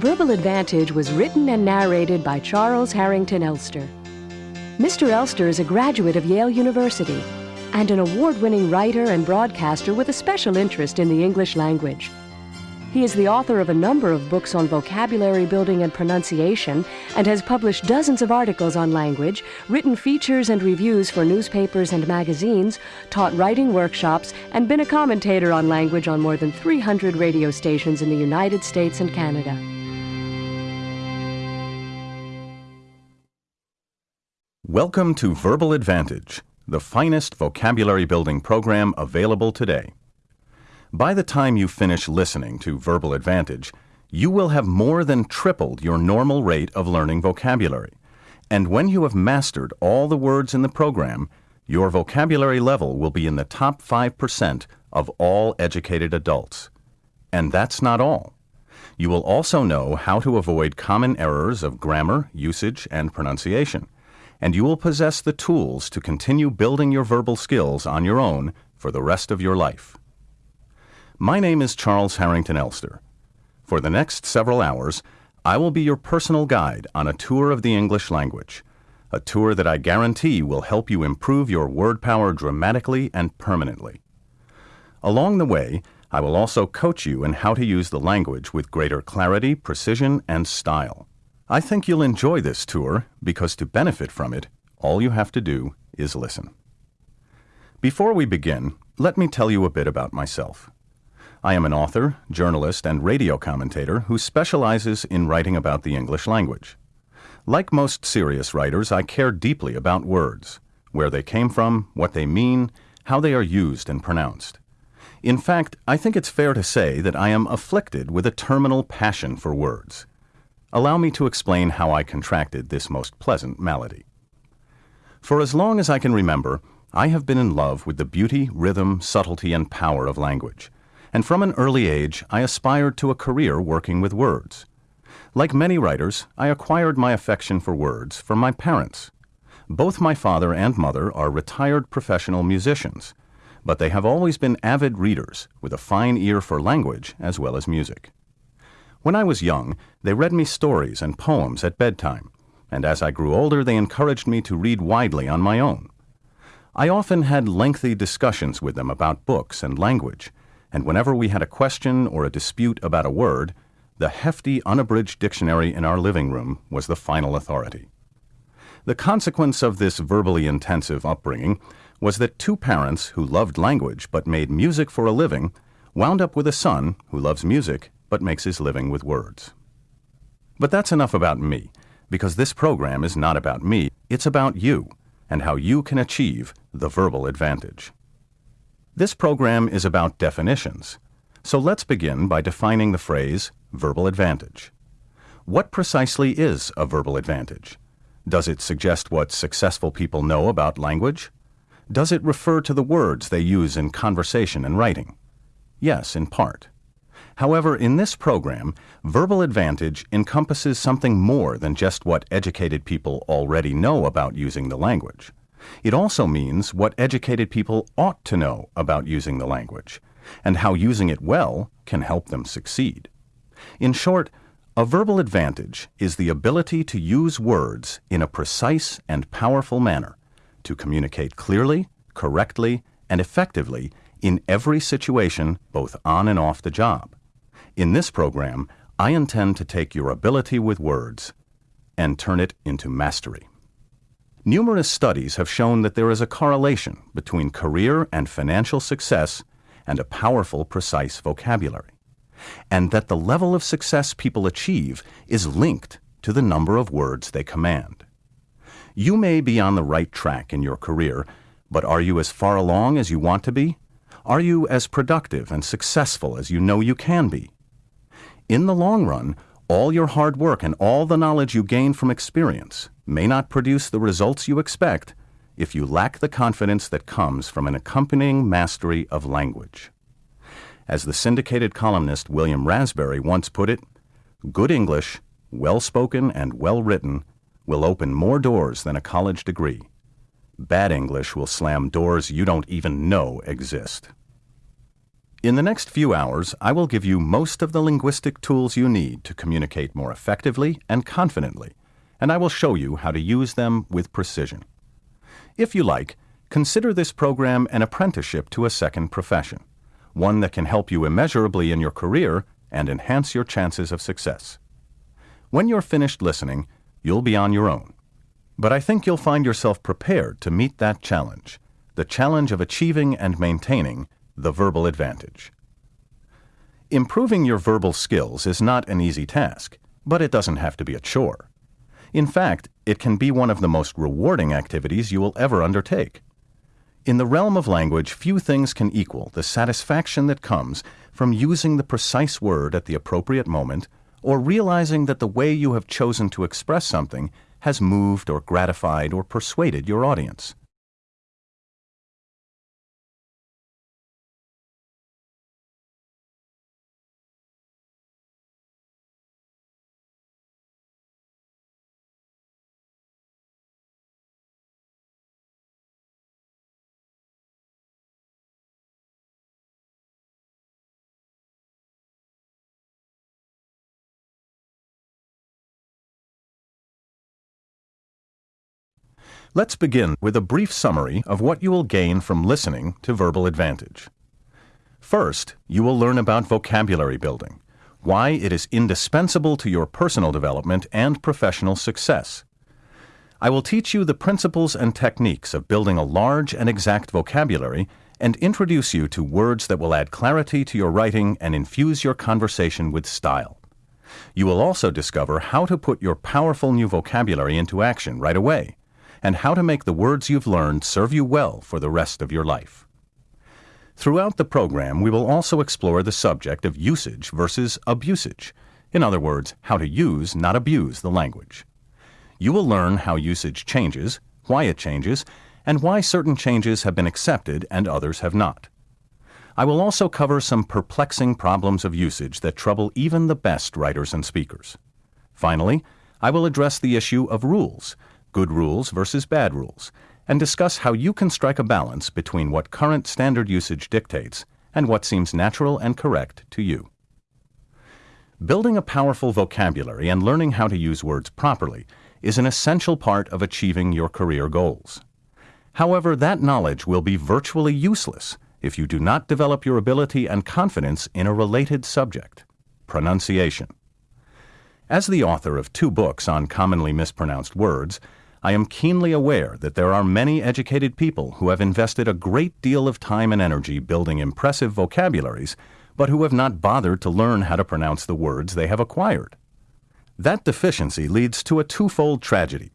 Verbal Advantage was written and narrated by Charles Harrington Elster. Mr. Elster is a graduate of Yale University and an award winning writer and broadcaster with a special interest in the English language. He is the author of a number of books on vocabulary building and pronunciation and has published dozens of articles on language, written features and reviews for newspapers and magazines, taught writing workshops, and been a commentator on language on more than 300 radio stations in the United States and Canada. Welcome to Verbal Advantage, the finest vocabulary building program available today. By the time you finish listening to Verbal Advantage, you will have more than tripled your normal rate of learning vocabulary. And when you have mastered all the words in the program, your vocabulary level will be in the top 5% of all educated adults. And that's not all. You will also know how to avoid common errors of grammar, usage, and pronunciation. And you will possess the tools to continue building your verbal skills on your own for the rest of your life. My name is Charles Harrington Elster. For the next several hours, I will be your personal guide on a tour of the English language, a tour that I guarantee will help you improve your word power dramatically and permanently. Along the way, I will also coach you in how to use the language with greater clarity, precision, and style. I think you'll enjoy this tour because to benefit from it, all you have to do is listen. Before we begin, let me tell you a bit about myself. I am an author, journalist, and radio commentator who specializes in writing about the English language. Like most serious writers, I care deeply about words, where they came from, what they mean, how they are used and pronounced. In fact, I think it's fair to say that I am afflicted with a terminal passion for words. Allow me to explain how I contracted this most pleasant malady. For as long as I can remember, I have been in love with the beauty, rhythm, subtlety, and power of language and from an early age I aspired to a career working with words. Like many writers, I acquired my affection for words from my parents. Both my father and mother are retired professional musicians, but they have always been avid readers with a fine ear for language as well as music. When I was young, they read me stories and poems at bedtime, and as I grew older, they encouraged me to read widely on my own. I often had lengthy discussions with them about books and language, and whenever we had a question or a dispute about a word, the hefty unabridged dictionary in our living room was the final authority. The consequence of this verbally intensive upbringing was that two parents who loved language but made music for a living wound up with a son who loves music but makes his living with words. But that's enough about me, because this program is not about me, it's about you and how you can achieve the verbal advantage. This program is about definitions. So let's begin by defining the phrase verbal advantage. What precisely is a verbal advantage? Does it suggest what successful people know about language? Does it refer to the words they use in conversation and writing? Yes, in part. However, in this program, verbal advantage encompasses something more than just what educated people already know about using the language. It also means what educated people ought to know about using the language, and how using it well can help them succeed. In short, a verbal advantage is the ability to use words in a precise and powerful manner to communicate clearly, correctly, and effectively in every situation, both on and off the job. In this program, I intend to take your ability with words and turn it into mastery. Numerous studies have shown that there is a correlation between career and financial success and a powerful, precise vocabulary, and that the level of success people achieve is linked to the number of words they command. You may be on the right track in your career, but are you as far along as you want to be? Are you as productive and successful as you know you can be? In the long run, all your hard work and all the knowledge you gain from experience may not produce the results you expect if you lack the confidence that comes from an accompanying mastery of language. As the syndicated columnist William Raspberry once put it, good English, well spoken and well written, will open more doors than a college degree. Bad English will slam doors you don't even know exist. In the next few hours, I will give you most of the linguistic tools you need to communicate more effectively and confidently, and I will show you how to use them with precision. If you like, consider this program an apprenticeship to a second profession, one that can help you immeasurably in your career and enhance your chances of success. When you're finished listening, you'll be on your own. But I think you'll find yourself prepared to meet that challenge the challenge of achieving and maintaining the verbal advantage. Improving your verbal skills is not an easy task, but it doesn't have to be a chore. In fact, it can be one of the most rewarding activities you will ever undertake. In the realm of language, few things can equal the satisfaction that comes from using the precise word at the appropriate moment or realizing that the way you have chosen to express something has moved or gratified or persuaded your audience. Let's begin with a brief summary of what you will gain from listening to Verbal Advantage. First, you will learn about vocabulary building, why it is indispensable to your personal development and professional success. I will teach you the principles and techniques of building a large and exact vocabulary and introduce you to words that will add clarity to your writing and infuse your conversation with style. You will also discover how to put your powerful new vocabulary into action right away and how to make the words you've learned serve you well for the rest of your life. Throughout the program, we will also explore the subject of usage versus abusage. In other words, how to use, not abuse, the language. You will learn how usage changes, why it changes, and why certain changes have been accepted and others have not. I will also cover some perplexing problems of usage that trouble even the best writers and speakers. Finally, I will address the issue of rules good rules versus bad rules, and discuss how you can strike a balance between what current standard usage dictates and what seems natural and correct to you. Building a powerful vocabulary and learning how to use words properly is an essential part of achieving your career goals. However, that knowledge will be virtually useless if you do not develop your ability and confidence in a related subject pronunciation. As the author of two books on commonly mispronounced words, I am keenly aware that there are many educated people who have invested a great deal of time and energy building impressive vocabularies, but who have not bothered to learn how to pronounce the words they have acquired. That deficiency leads to a twofold tragedy.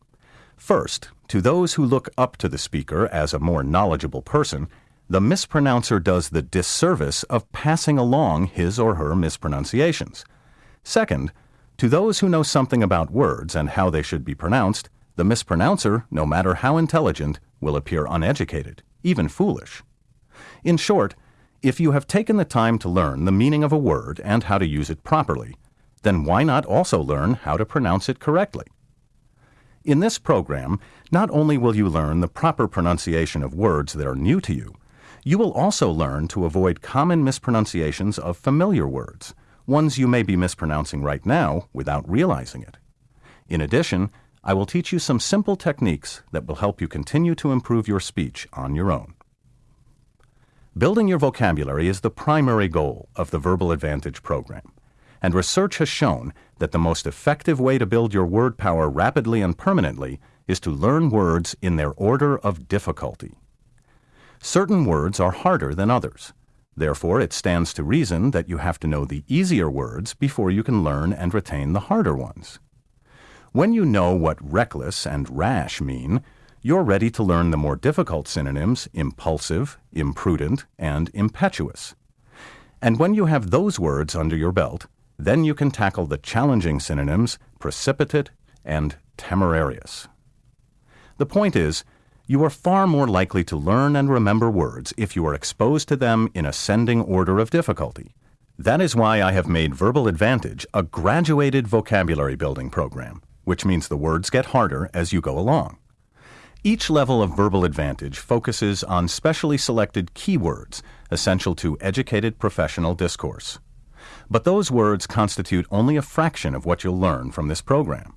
First, to those who look up to the speaker as a more knowledgeable person, the mispronouncer does the disservice of passing along his or her mispronunciations. Second, to those who know something about words and how they should be pronounced, the mispronouncer, no matter how intelligent, will appear uneducated, even foolish. In short, if you have taken the time to learn the meaning of a word and how to use it properly, then why not also learn how to pronounce it correctly? In this program, not only will you learn the proper pronunciation of words that are new to you, you will also learn to avoid common mispronunciations of familiar words, ones you may be mispronouncing right now without realizing it. In addition, I will teach you some simple techniques that will help you continue to improve your speech on your own. Building your vocabulary is the primary goal of the Verbal Advantage program, and research has shown that the most effective way to build your word power rapidly and permanently is to learn words in their order of difficulty. Certain words are harder than others. Therefore, it stands to reason that you have to know the easier words before you can learn and retain the harder ones. When you know what reckless and rash mean, you're ready to learn the more difficult synonyms impulsive, imprudent, and impetuous. And when you have those words under your belt, then you can tackle the challenging synonyms precipitate and temerarious. The point is, you are far more likely to learn and remember words if you are exposed to them in ascending order of difficulty. That is why I have made Verbal Advantage a graduated vocabulary building program which means the words get harder as you go along. Each level of verbal advantage focuses on specially selected keywords essential to educated professional discourse. But those words constitute only a fraction of what you'll learn from this program.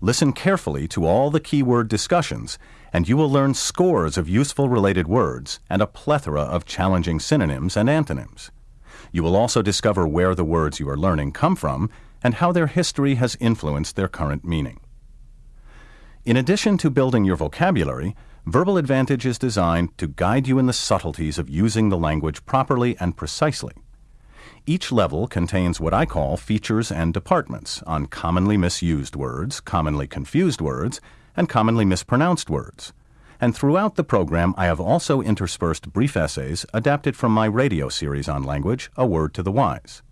Listen carefully to all the keyword discussions, and you will learn scores of useful related words and a plethora of challenging synonyms and antonyms. You will also discover where the words you are learning come from and how their history has influenced their current meaning. In addition to building your vocabulary, Verbal Advantage is designed to guide you in the subtleties of using the language properly and precisely. Each level contains what I call features and departments on commonly misused words, commonly confused words, and commonly mispronounced words. And throughout the program, I have also interspersed brief essays adapted from my radio series on language, A Word to the Wise.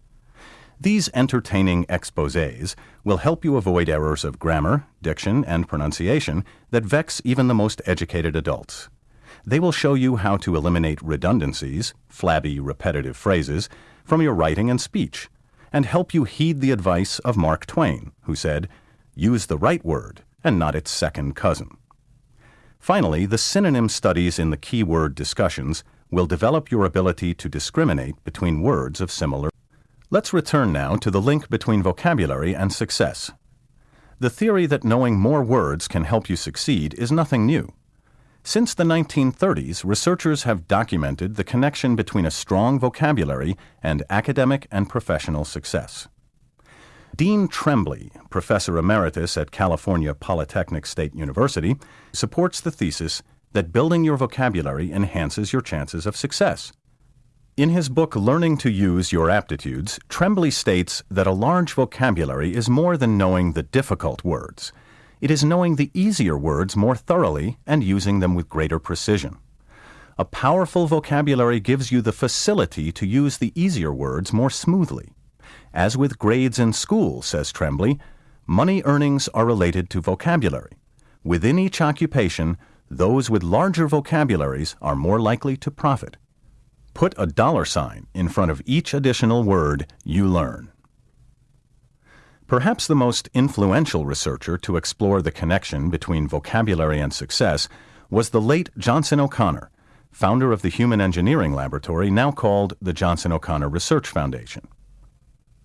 These entertaining exposés will help you avoid errors of grammar, diction, and pronunciation that vex even the most educated adults. They will show you how to eliminate redundancies, flabby, repetitive phrases, from your writing and speech, and help you heed the advice of Mark Twain, who said, Use the right word and not its second cousin. Finally, the synonym studies in the keyword discussions will develop your ability to discriminate between words of similar Let's return now to the link between vocabulary and success. The theory that knowing more words can help you succeed is nothing new. Since the 1930s, researchers have documented the connection between a strong vocabulary and academic and professional success. Dean Trembley, professor emeritus at California Polytechnic State University, supports the thesis that building your vocabulary enhances your chances of success. In his book Learning to Use Your Aptitudes, Trembley states that a large vocabulary is more than knowing the difficult words. It is knowing the easier words more thoroughly and using them with greater precision. A powerful vocabulary gives you the facility to use the easier words more smoothly. As with grades in school, says Trembley, money earnings are related to vocabulary. Within each occupation, those with larger vocabularies are more likely to profit. Put a dollar sign in front of each additional word you learn. Perhaps the most influential researcher to explore the connection between vocabulary and success was the late Johnson O'Connor, founder of the Human Engineering Laboratory now called the Johnson O'Connor Research Foundation.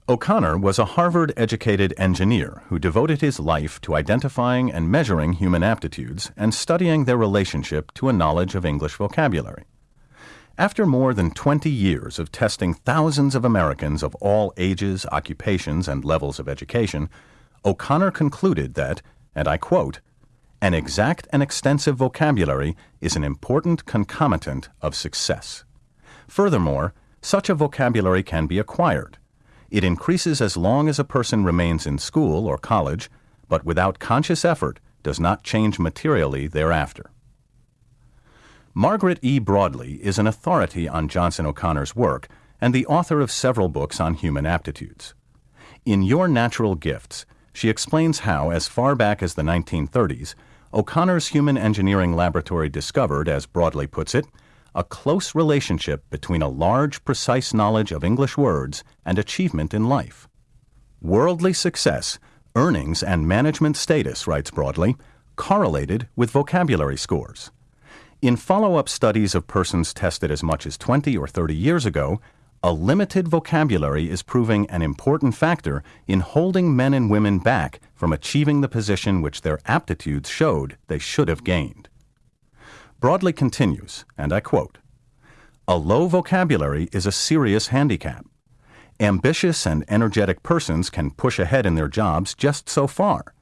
O'Connor was a Harvard educated engineer who devoted his life to identifying and measuring human aptitudes and studying their relationship to a knowledge of English vocabulary. After more than 20 years of testing thousands of Americans of all ages, occupations, and levels of education, O'Connor concluded that, and I quote, an exact and extensive vocabulary is an important concomitant of success. Furthermore, such a vocabulary can be acquired. It increases as long as a person remains in school or college, but without conscious effort does not change materially thereafter. Margaret E. Broadley is an authority on Johnson O'Connor's work and the author of several books on human aptitudes. In Your Natural Gifts, she explains how, as far back as the 1930s, O'Connor's Human Engineering Laboratory discovered, as Broadley puts it, a close relationship between a large, precise knowledge of English words and achievement in life. Worldly success, earnings, and management status, writes Broadley, correlated with vocabulary scores. In follow up studies of persons tested as much as 20 or 30 years ago, a limited vocabulary is proving an important factor in holding men and women back from achieving the position which their aptitudes showed they should have gained. Broadley continues, and I quote A low vocabulary is a serious handicap. Ambitious and energetic persons can push ahead in their jobs just so far,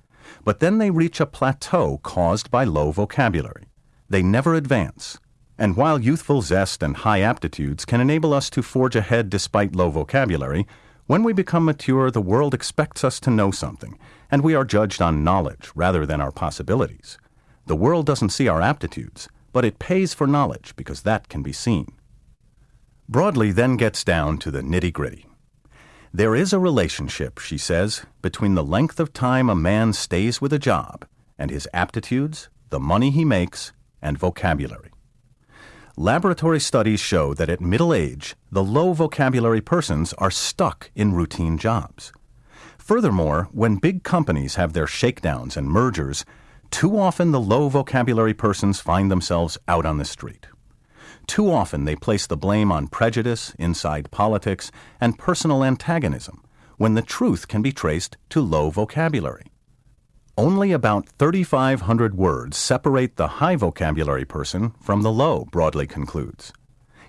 but then they reach a plateau caused by low vocabulary. They never advance. And while youthful zest and high aptitudes can enable us to forge ahead despite low vocabulary, when we become mature, the world expects us to know something, and we are judged on knowledge rather than our possibilities. The world doesn't see our aptitudes, but it pays for knowledge because that can be seen. Broadley then gets down to the nitty gritty. There is a relationship, she says, between the length of time a man stays with a job and his aptitudes, the money he makes, and vocabulary. Laboratory studies show that at middle age, the low vocabulary persons are stuck in routine jobs. Furthermore, when big companies have their shakedowns and mergers, Too often, the low vocabulary persons find themselves out on the street. Too often, they place the blame on prejudice, inside politics, and personal antagonism, when the truth can be traced to low vocabulary. Only about 3,500 words separate the high vocabulary person from the low, Broadley concludes.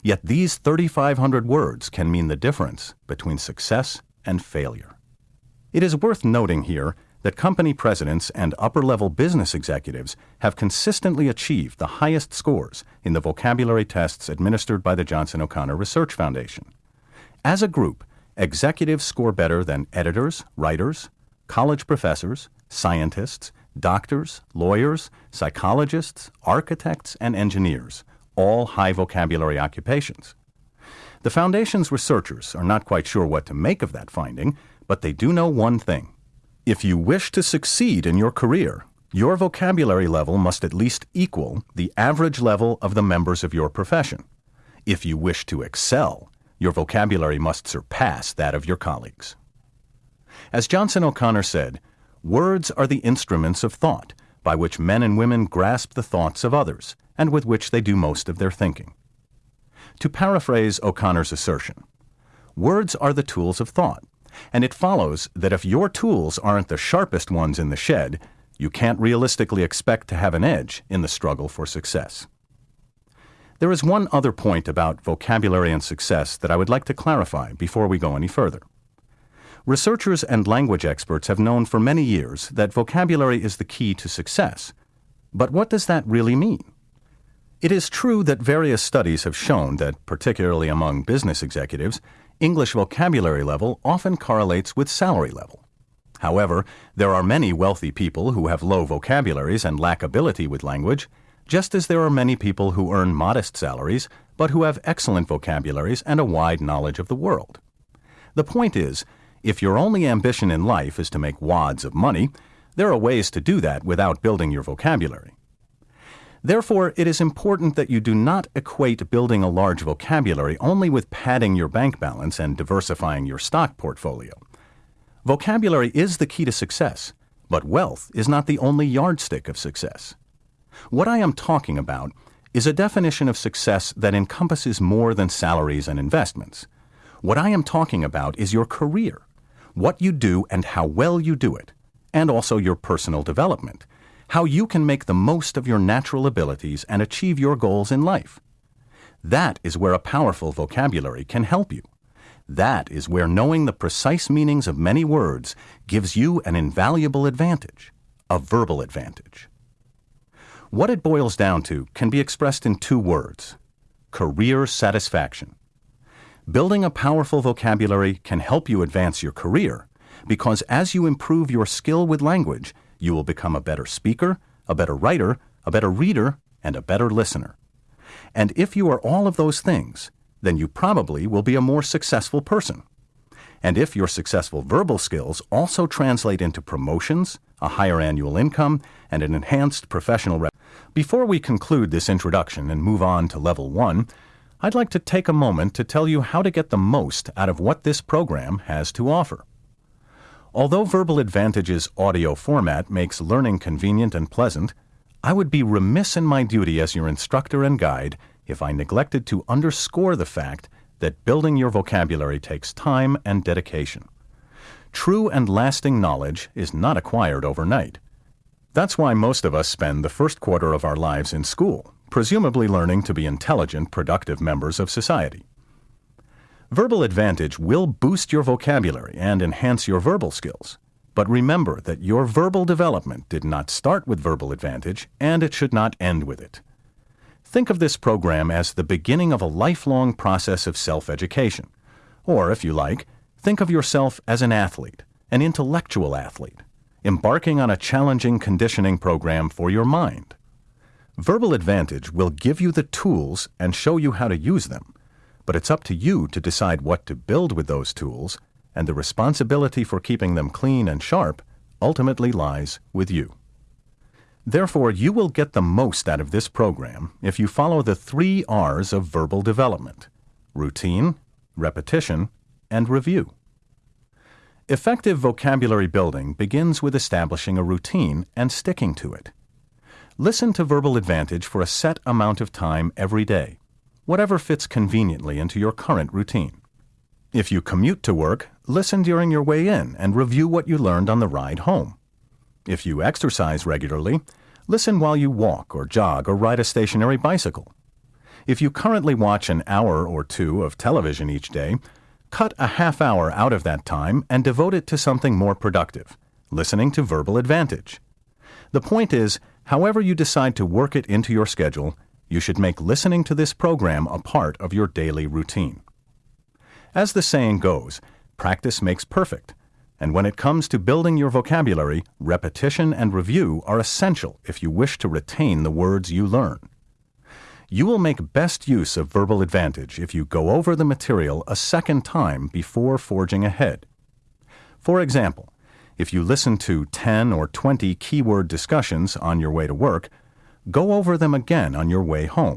Yet these 3,500 words can mean the difference between success and failure. It is worth noting here that company presidents and upper level business executives have consistently achieved the highest scores in the vocabulary tests administered by the Johnson O'Connor Research Foundation. As a group, executives score better than editors, writers, college professors, scientists, doctors, lawyers, psychologists, architects, and engineers, all high vocabulary occupations. The Foundation's researchers are not quite sure what to make of that finding, but they do know one thing. If you wish to succeed in your career, your vocabulary level must at least equal the average level of the members of your profession. If you wish to excel, your vocabulary must surpass that of your colleagues. As Johnson O'Connor said, words are the instruments of thought by which men and women grasp the thoughts of others and with which they do most of their thinking. To paraphrase O'Connor's assertion, words are the tools of thought and it follows that if your tools aren't the sharpest ones in the shed, you can't realistically expect to have an edge in the struggle for success. There is one other point about vocabulary and success that I would like to clarify before we go any further. Researchers and language experts have known for many years that vocabulary is the key to success. But what does that really mean? It is true that various studies have shown that, particularly among business executives, English vocabulary level often correlates with salary level. However, there are many wealthy people who have low vocabularies and lack ability with language, just as there are many people who earn modest salaries but who have excellent vocabularies and a wide knowledge of the world. The point is, if your only ambition in life is to make wads of money, there are ways to do that without building your vocabulary. Therefore, it is important that you do not equate building a large vocabulary only with padding your bank balance and diversifying your stock portfolio. Vocabulary is the key to success, but wealth is not the only yardstick of success. What I am talking about is a definition of success that encompasses more than salaries and investments. What I am talking about is your career, what you do and how well you do it, and also your personal development how you can make the most of your natural abilities and achieve your goals in life. That is where a powerful vocabulary can help you. That is where knowing the precise meanings of many words gives you an invaluable advantage, a verbal advantage. What it boils down to can be expressed in two words career satisfaction. Building a powerful vocabulary can help you advance your career because as you improve your skill with language, you will become a better speaker, a better writer, a better reader, and a better listener. And if you are all of those things, then you probably will be a more successful person. And if your successful verbal skills also translate into promotions, a higher annual income, and an enhanced professional rep. Before we conclude this introduction and move on to level one, I'd like to take a moment to tell you how to get the most out of what this program has to offer. Although Verbal Advantage's audio format makes learning convenient and pleasant, I would be remiss in my duty as your instructor and guide if I neglected to underscore the fact that building your vocabulary takes time and dedication. True and lasting knowledge is not acquired overnight. That's why most of us spend the first quarter of our lives in school, presumably learning to be intelligent, productive members of society. Verbal Advantage will boost your vocabulary and enhance your verbal skills. But remember that your verbal development did not start with Verbal Advantage, and it should not end with it. Think of this program as the beginning of a lifelong process of self education. Or, if you like, think of yourself as an athlete, an intellectual athlete, embarking on a challenging conditioning program for your mind. Verbal Advantage will give you the tools and show you how to use them but it's up to you to decide what to build with those tools, and the responsibility for keeping them clean and sharp ultimately lies with you. Therefore, you will get the most out of this program if you follow the three R's of verbal development routine, repetition, and review. Effective vocabulary building begins with establishing a routine and sticking to it. Listen to Verbal Advantage for a set amount of time every day, whatever fits conveniently into your current routine. If you commute to work, listen during your way in and review what you learned on the ride home. If you exercise regularly, listen while you walk or jog or ride a stationary bicycle. If you currently watch an hour or two of television each day, cut a half hour out of that time and devote it to something more productive, listening to Verbal Advantage. The point is, however you decide to work it into your schedule, you should make listening to this program a part of your daily routine. As the saying goes, practice makes perfect. And when it comes to building your vocabulary, repetition and review are essential if you wish to retain the words you learn. You will make best use of verbal advantage if you go over the material a second time before forging ahead. For example, if you listen to 10 or 20 keyword discussions on your way to work, go over them again on your way home.